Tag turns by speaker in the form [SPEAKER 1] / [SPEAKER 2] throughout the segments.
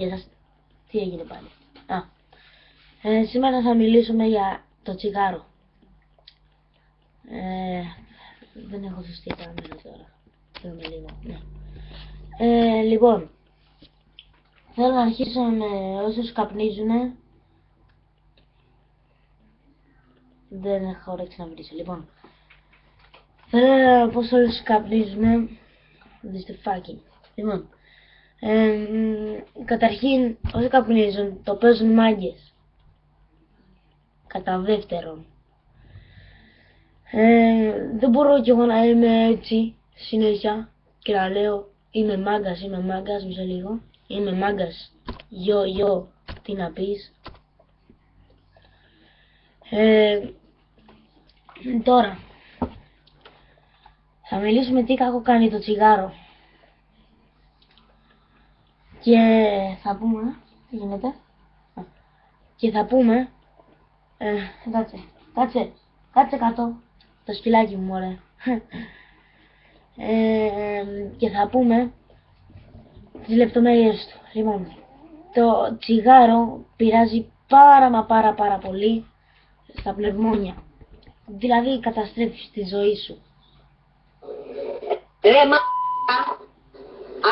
[SPEAKER 1] Για σας... Τι έγινε πάλι. Α. Ε, σήμερα θα μιλήσουμε για το τσιγάρο. Ε, δεν έχω σωστή κάμερα τώρα. Θέλουμε λίγο. Ναι. Ε, λοιπόν, θέλω να αρχίσω με όσους καπνίζουνε. Δεν έχω όρεξη να μιλήσω. Λοιπόν, θέλω να πω σε όλους καπνίζουνε. Δίστε φάκι. Λοιπόν, ε, καταρχήν, όσοι καπνίζουν, το παίζουν μάγκες. Κατά δεύτερον, ε, δεν μπορώ κι εγώ να είμαι έτσι συνέχεια και να λέω είμαι μάγκας, είμαι μάγκας, μισό λίγο. Είμαι μάγκας, γιο, γιο, τι να πεις. Ε, τώρα, θα μιλήσουμε τι κακό κάνει το τσιγάρο. Και θα πούμε, τι γίνεται, Α, και θα πούμε, ε, κάτσε, κάτσε, κάτσε κάτω, το σκυλάκι μου μωρέ. Ε, και θα πούμε τις λεπτομέρειες του. Λοιπόν, το τσιγάρο πειράζει πάρα μα πάρα πάρα πολύ στα πνευμόνια. Δηλαδή καταστρέφεις τη ζωή σου.
[SPEAKER 2] Ρε μα,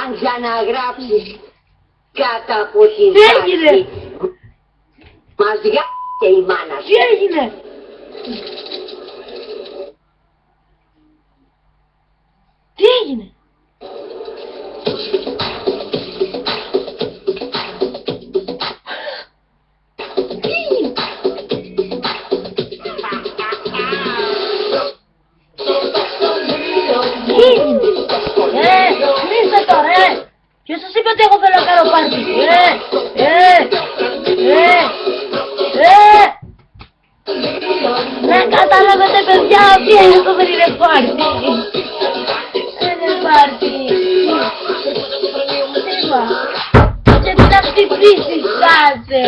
[SPEAKER 2] αν ξαναγράψεις κάτω από την
[SPEAKER 1] Τι έγινε;
[SPEAKER 2] τάξη, μας και η μάνα
[SPEAKER 1] Τι
[SPEAKER 2] σου.
[SPEAKER 1] έγινε! Τι έγινε! Ποιος σας είπε ότι εγώ θέλω να κάνω πάρτι! Ε, ε, ε, ε! Να καταλάβετε παιδιά ότι αυτό δεν είναι πάρτι! Δεν είναι πάρτι! Είπα! Και τι να χτυπήσει, κάτσε!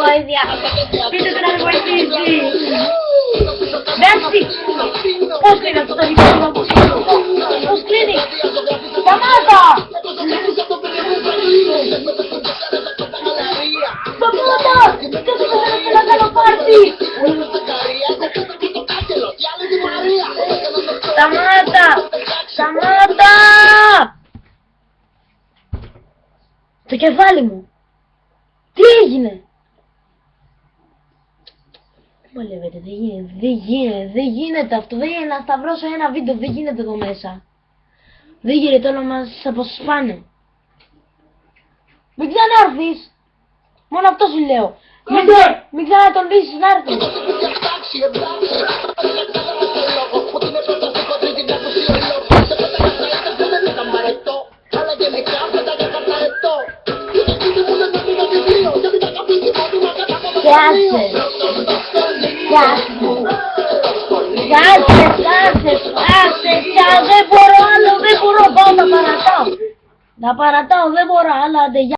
[SPEAKER 1] Βοήθεια! Πείτε του να με βοηθήσει! Εντάξει! Πώς κλείνει αυτό το δικαίωμα Σταμάτα! Σταμάτα! Το κεφάλι μου! Τι έγινε! Μαλεύετε, δεν γίνεται, δεν γίνεται, δεν γίνεται αυτό, δεν γίνεται να σταυρώσω ένα βίντεο, δεν γίνεται εδώ μέσα. Δεν γίνεται όλα μας αποσπάνε. Μην ξανάρθεις! Μόνο αυτό σου λέω. Μην, μην ξανατονίσεις να έρθεις. Κάτσε. Κάτσε. Κάτσε, κάτσε, κάτσε, κάτσε, δεν μπορώ άλλο, δεν μπορώ, πάω να παρατάω. Να παρατάω, δεν μπορώ άλλο, άντε, γεια.